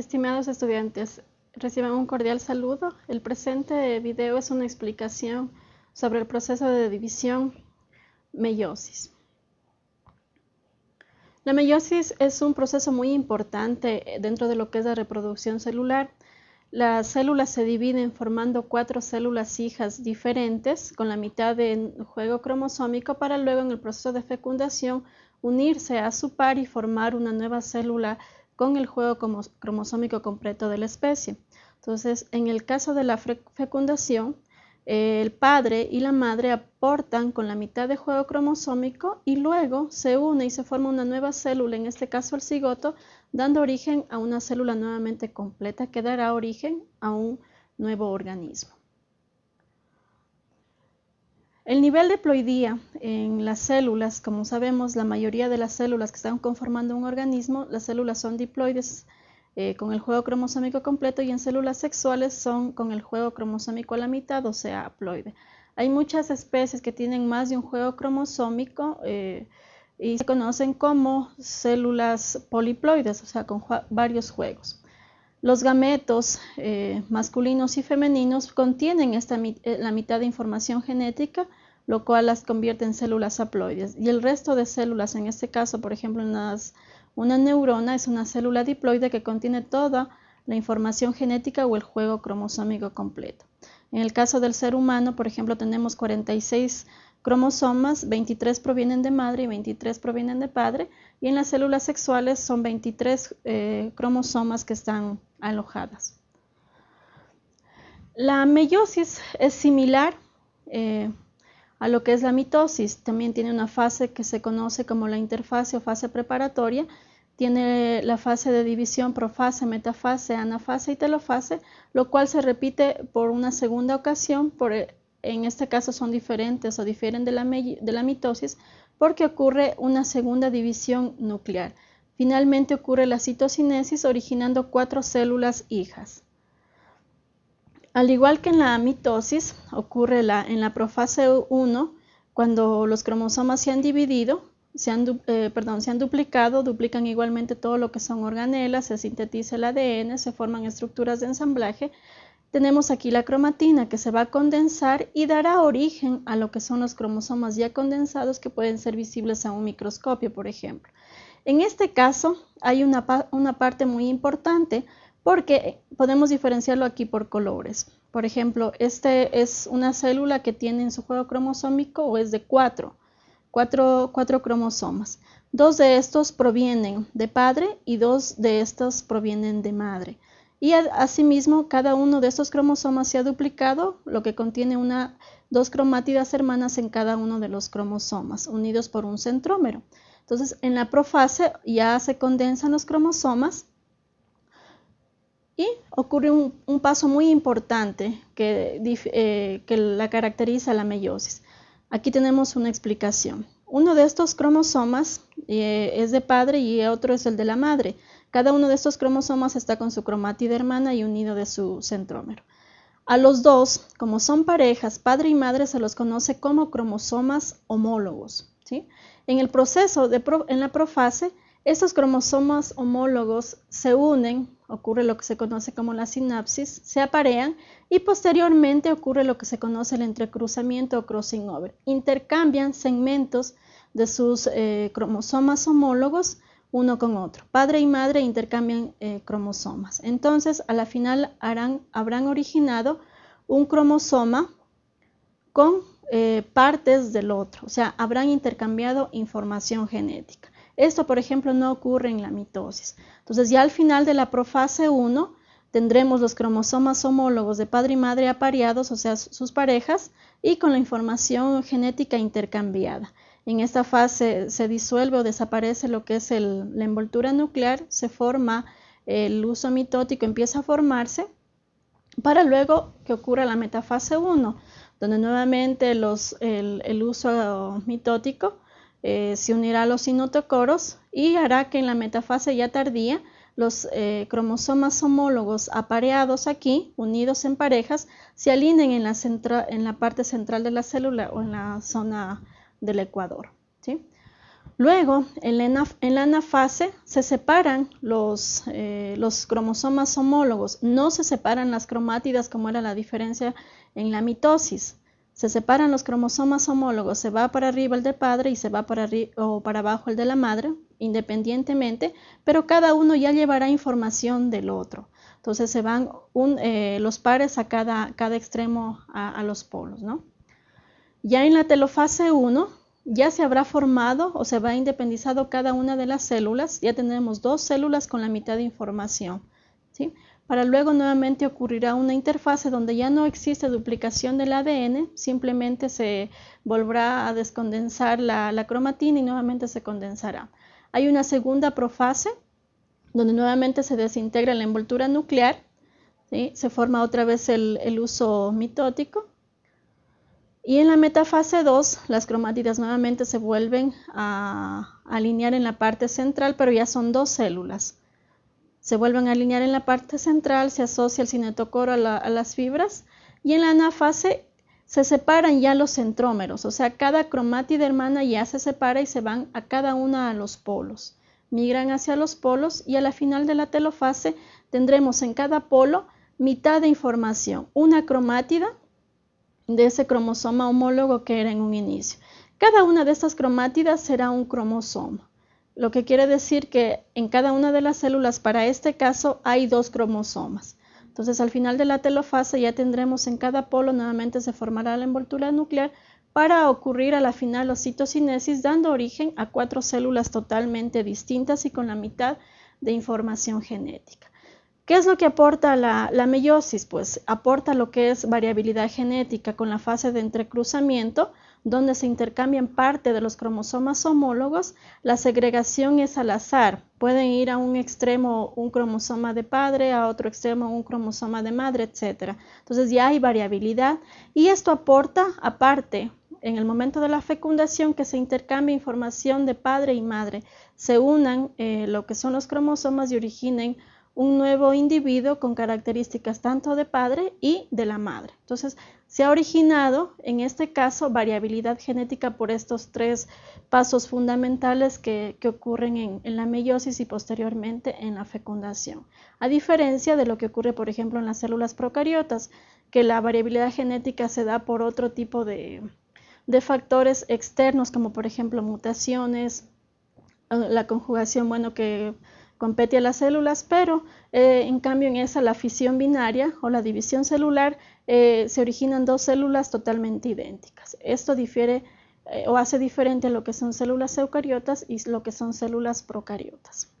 Estimados estudiantes, reciban un cordial saludo. El presente video es una explicación sobre el proceso de división meiosis. La meiosis es un proceso muy importante dentro de lo que es la reproducción celular. Las células se dividen formando cuatro células hijas diferentes con la mitad de juego cromosómico para luego en el proceso de fecundación unirse a su par y formar una nueva célula con el juego cromosómico completo de la especie. Entonces, en el caso de la fecundación, el padre y la madre aportan con la mitad de juego cromosómico y luego se une y se forma una nueva célula, en este caso el cigoto, dando origen a una célula nuevamente completa que dará origen a un nuevo organismo. El nivel de ploidía en las células, como sabemos, la mayoría de las células que están conformando un organismo, las células son diploides eh, con el juego cromosómico completo y en células sexuales son con el juego cromosómico a la mitad, o sea, haploide. Hay muchas especies que tienen más de un juego cromosómico eh, y se conocen como células poliploides, o sea, con varios juegos. Los gametos eh, masculinos y femeninos contienen eh, la mitad de información genética, lo cual las convierte en células haploides. Y el resto de células, en este caso, por ejemplo, una neurona es una célula diploide que contiene toda la información genética o el juego cromosómico completo. En el caso del ser humano, por ejemplo, tenemos 46 cromosomas, 23 provienen de madre y 23 provienen de padre, y en las células sexuales son 23 eh, cromosomas que están alojadas. La meiosis es similar eh, a lo que es la mitosis. También tiene una fase que se conoce como la interfase o fase preparatoria. Tiene la fase de división profase, metafase, anafase y telofase, lo cual se repite por una segunda ocasión. Por, en este caso son diferentes o difieren de la, de la mitosis porque ocurre una segunda división nuclear. Finalmente ocurre la citocinesis originando cuatro células hijas. Al igual que en la mitosis, ocurre en la profase 1, cuando los cromosomas se han dividido, se han, eh, perdón, se han duplicado, duplican igualmente todo lo que son organelas, se sintetiza el ADN, se forman estructuras de ensamblaje. Tenemos aquí la cromatina que se va a condensar y dará origen a lo que son los cromosomas ya condensados que pueden ser visibles a un microscopio, por ejemplo. En este caso hay una, parte muy importante porque podemos diferenciarlo aquí por colores. Por ejemplo, este es una célula que tiene en su juego cromosómico o es de cuatro, cuatro, cuatro cromosomas. Dos de estos provienen de padre y dos de estos provienen de madre. Y asimismo, cada uno de estos cromosomas se ha duplicado, lo que contiene una, dos cromátidas hermanas en cada uno de los cromosomas, unidos por un centrómero. Entonces, en la profase ya se condensan los cromosomas ocurre un, paso muy importante eh, que, la caracteriza la meiosis. Aquí tenemos una explicación. Uno de estos cromosomas eh, es de padre y otro es el de la madre. Cada uno de estos cromosomas está con su cromátida hermana y unido de su centrómero. A los dos, como son parejas, padre y madre, se los conoce como cromosomas homólogos. En el proceso, de en la profase, estos cromosomas homólogos se unen, ocurre lo que se conoce como la sinapsis, se aparean y posteriormente ocurre lo que se conoce el entrecruzamiento o crossing over. Intercambian segmentos de sus eh, cromosomas homólogos uno con otro. Padre y madre intercambian eh, cromosomas. Entonces, a la final habrán originado un cromosoma con eh, partes del otro, o sea, habrán intercambiado información genética. Esto, por ejemplo, no ocurre en la mitosis. Entonces, ya al final de la profase 1 tendremos los cromosomas homólogos de padre y madre apareados, o sea, sus parejas, y con la información genética intercambiada. En esta fase se disuelve o desaparece lo que es la envoltura nuclear, se forma el uso mitótico, empieza a formarse, para luego que ocurra la metafase 1, donde nuevamente el, uso mitótico eh, se unirá a los sinotocoros y hará que en la metafase ya tardía los eh, cromosomas homólogos apareados aquí, unidos en parejas, se alineen en la, parte central de la célula o en la zona del ecuador. Luego, en la, anafase se separan eh, los, cromosomas homólogos, no se separan las cromátidas como era la diferencia en la mitosis. Se separan los cromosomas homólogos, se va para arriba el del padre y se va para, o para abajo el de la madre, independientemente, pero cada uno ya llevará información del otro. Entonces se van eh, los pares a cada, cada extremo a, a, los polos. ¿no? Ya en la telofase 1 ya se habrá formado o se va independizado cada una de las células, ya tenemos dos células con la mitad de información. ¿sí? Para luego nuevamente ocurrirá una interfase donde ya no existe duplicación del ADN, simplemente se volverá a descondensar la, cromatina y nuevamente se condensará. Hay una segunda profase donde nuevamente se desintegra la envoltura nuclear, se forma otra vez el uso mitótico y en la metafase 2, las cromátidas nuevamente se vuelven a alinear en la parte central, pero ya son dos células. Se vuelven a alinear en la parte central, se asocia el cinetocoro a, las fibras y en la anafase se separan ya los centrómeros, o sea, cada cromátida hermana ya se separa y se van a cada una a los polos. Migran hacia los polos y a la final de la telofase tendremos en cada polo mitad de información, una cromátida de ese cromosoma homólogo que era en un inicio. Cada una de estas cromátidas será un cromosoma, lo que quiere decir que en cada una de las células, para este caso, hay dos cromosomas. Entonces, al final de la telofase ya tendremos en cada polo nuevamente se formará la envoltura nuclear para ocurrir a la final citocinesis, dando origen a cuatro células totalmente distintas y con la mitad de información genética. ¿Qué es lo que aporta la, meiosis? Pues aporta lo que es variabilidad genética con la fase de entrecruzamiento, donde se intercambian parte de los cromosomas homólogos. La segregación es al azar. Pueden ir a un extremo un cromosoma de padre, a otro extremo un cromosoma de madre, etc. Entonces ya hay variabilidad y esto aporta aparte en el momento de la fecundación que se intercambie información de padre y madre, se unan eh, lo que son los cromosomas y originen un nuevo individuo con características tanto de padre y de la madre. Entonces, se ha originado, en este caso, variabilidad genética por estos tres pasos fundamentales que, ocurren en, la meiosis y posteriormente en la fecundación. A diferencia de lo que ocurre, por ejemplo, en las células procariotas, que la variabilidad genética se da por otro tipo de, de factores externos, como por ejemplo mutaciones, la conjugación, bueno, que compete a las células, pero eh, en cambio en esa la fisión binaria o la división celular eh, se originan dos células totalmente idénticas. Esto difiere eh, o hace diferente a lo que son células eucariotas y lo que son células procariotas.